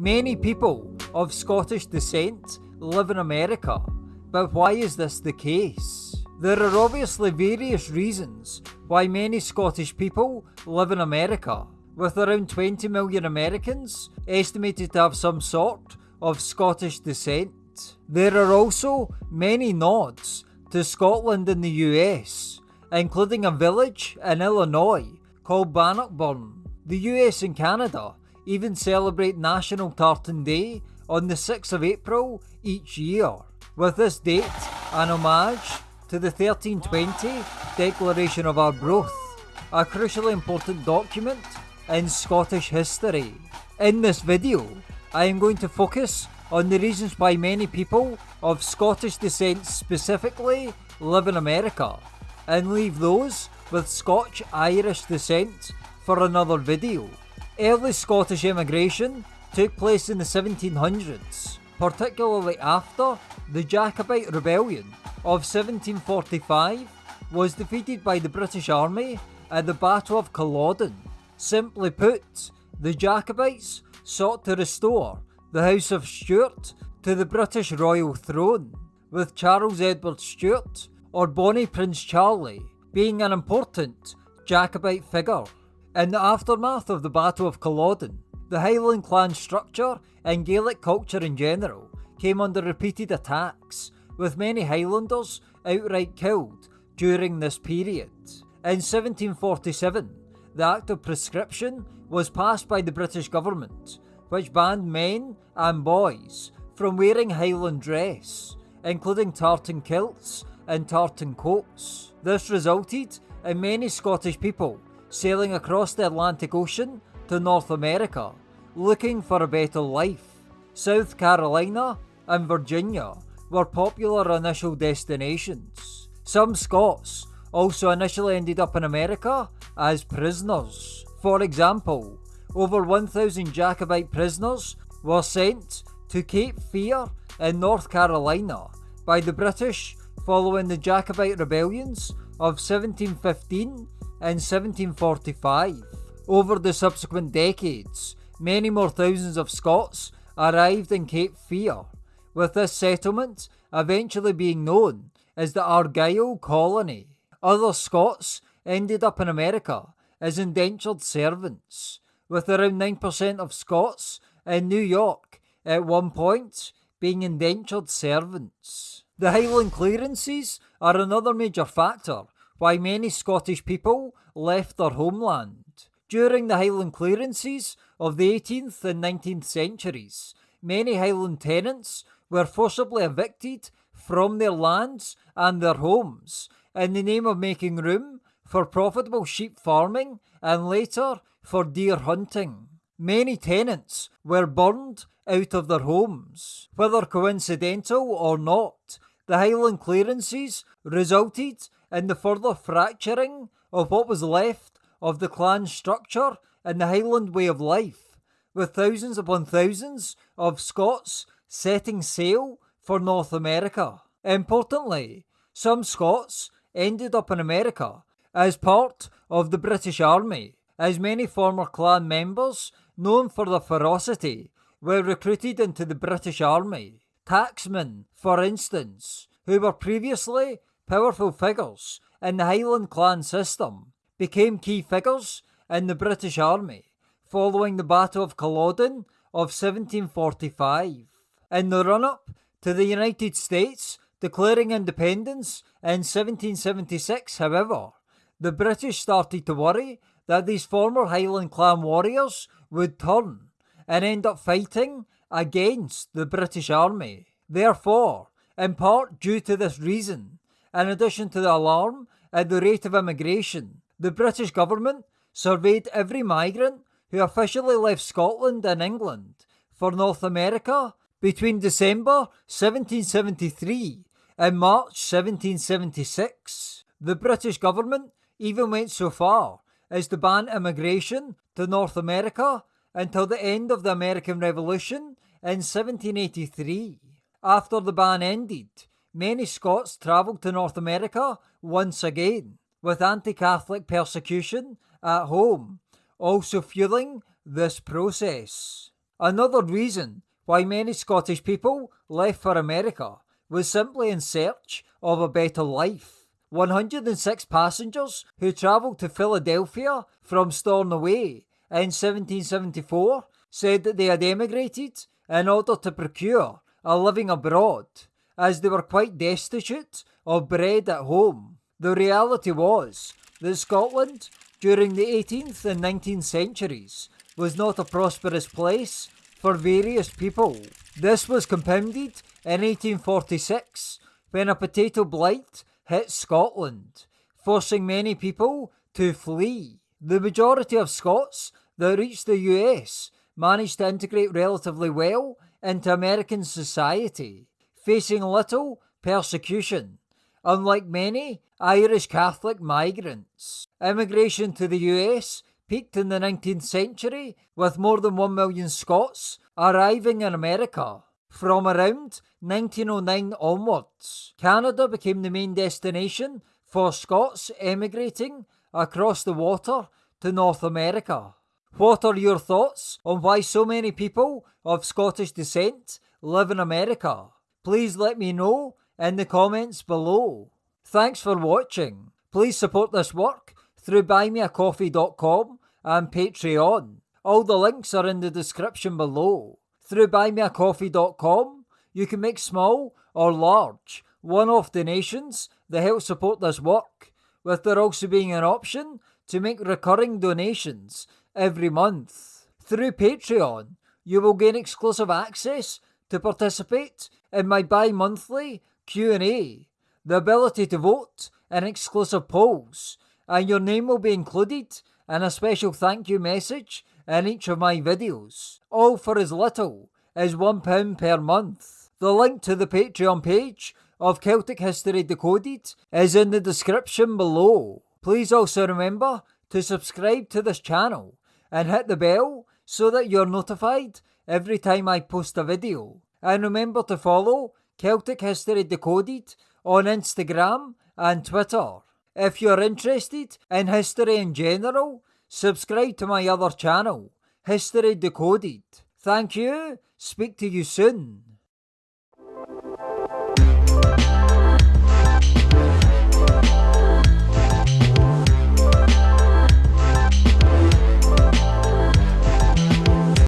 Many people of Scottish descent live in America, but why is this the case? There are obviously various reasons why many Scottish people live in America, with around 20 million Americans estimated to have some sort of Scottish descent. There are also many nods to Scotland in the US, including a village in Illinois called Bannockburn. The US and Canada even celebrate National Tartan Day on the 6th of April each year, with this date an homage to the 1320 Declaration of Arbroath, a crucially important document in Scottish history. In this video, I am going to focus on the reasons why many people of Scottish descent specifically live in America, and leave those with Scotch-Irish descent for another video. Early Scottish immigration took place in the 1700s, particularly after the Jacobite Rebellion of 1745 was defeated by the British Army at the Battle of Culloden. Simply put, the Jacobites sought to restore the House of Stuart to the British royal throne, with Charles Edward Stuart, or Bonnie Prince Charlie, being an important Jacobite figure. In the aftermath of the Battle of Culloden, the Highland clan structure and Gaelic culture in general came under repeated attacks, with many Highlanders outright killed during this period. In 1747, the Act of Proscription was passed by the British government, which banned men and boys from wearing Highland dress, including tartan kilts and tartan coats. This resulted in many Scottish people sailing across the Atlantic Ocean to North America, looking for a better life. South Carolina and Virginia were popular initial destinations. Some Scots also initially ended up in America as prisoners. For example, over 1,000 Jacobite prisoners were sent to Cape Fear in North Carolina by the British following the Jacobite rebellions of 1715 in 1745. Over the subsequent decades, many more thousands of Scots arrived in Cape Fear, with this settlement eventually being known as the Argyll Colony. Other Scots ended up in America as indentured servants, with around 9% of Scots in New York at one point being indentured servants. The Highland clearances are another major factor why many Scottish people left their homeland. During the Highland clearances of the 18th and 19th centuries, many Highland tenants were forcibly evicted from their lands and their homes in the name of making room for profitable sheep farming and later for deer hunting. Many tenants were burned out of their homes. Whether coincidental or not, the Highland clearances resulted in the further fracturing of what was left of the clan structure and the Highland way of life, with thousands upon thousands of Scots setting sail for North America. Importantly, some Scots ended up in America as part of the British Army, as many former clan members known for their ferocity were recruited into the British Army. Tacksmen, for instance, who were previously powerful figures in the Highland clan system, became key figures in the British Army following the Battle of Culloden of 1745. In the run-up to the United States declaring independence in 1776, however, the British started to worry that these former Highland clan warriors would turn and end up fighting against the British Army. Therefore, in part due to this reason, in addition to the alarm at the rate of immigration, the British government surveyed every migrant who officially left Scotland and England for North America between December 1773 and March 1776. The British government even went so far as to ban immigration to North America until the end of the American Revolution in 1783. After the ban ended, many Scots travelled to North America once again, with anti-Catholic persecution at home also fueling this process. Another reason why many Scottish people left for America was simply in search of a better life. 106 passengers who travelled to Philadelphia from Stornoway in 1774 said that they had emigrated in order to procure a living abroad, as they were quite destitute of bread at home. The reality was that Scotland, during the 18th and 19th centuries, was not a prosperous place for various people. This was compounded in 1846 when a potato blight hit Scotland, forcing many people to flee. The majority of Scots that reached the US managed to integrate relatively well into American society, facing little persecution, unlike many Irish Catholic migrants. Immigration to the US peaked in the 19th century with more than 1 million Scots arriving in America. From around 1909 onwards, Canada became the main destination for Scots emigrating across the water to North America. What are your thoughts on why so many people of Scottish descent live in America? Please let me know in the comments below. Thanks for watching. Please support this work through buymeacoffee.com and Patreon. All the links are in the description below. Through buymeacoffee.com, you can make small or large one-off donations that help support this work, with there also being an option to make recurring donations every month. Through Patreon, you will gain exclusive access to participate in my bi-monthly Q&A, the ability to vote in exclusive polls, and your name will be included in a special thank you message in each of my videos, all for as little as £1 per month. The link to the Patreon page of Celtic History Decoded is in the description below. Please also remember to subscribe to this channel and hit the bell so that you're notified every time I post a video. And remember to follow Celtic History Decoded on Instagram and Twitter. If you're interested in history in general, subscribe to my other channel, History Decoded. Thank you, speak to you soon.